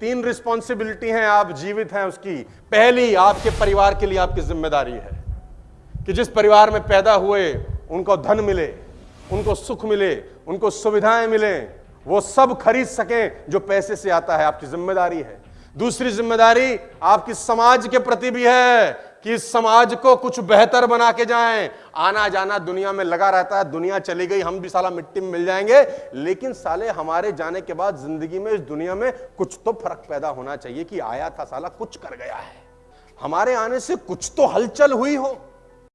तीन रिस्पॉन्सिबिलिटी हैं, आप जीवित हैं उसकी। पहली, आपके परिवार के लिए आपकी ज़िम्मेदारी है कि जिस परिवार में पैदा हुए, उनको धन मिले, उनको सुख मिले, उनको सुविधाएँ मिले, वो सब खरीद सकें जो पैसे से आता है, आपकी ज़िम्मेदारी है। दूसरी ज़िम्मेदारी आपकी समाज के प्रति भी है कि समाज को कुछ बेहतर बना के जाएँ आना जाना दुनिया में लगा रहता है, दुनिया चली गई, हम भी साला मिट्टी में मिल जाएँगे, लेकिन साले हमारे जाने के बाद ज़िंदगी में, इस दुनिया में कुछ तो फ़र्क पैदा होना चाहिए कि आया था साला, कुछ कर गया है। हमारे आने से कुछ तो हलचल हुई हो।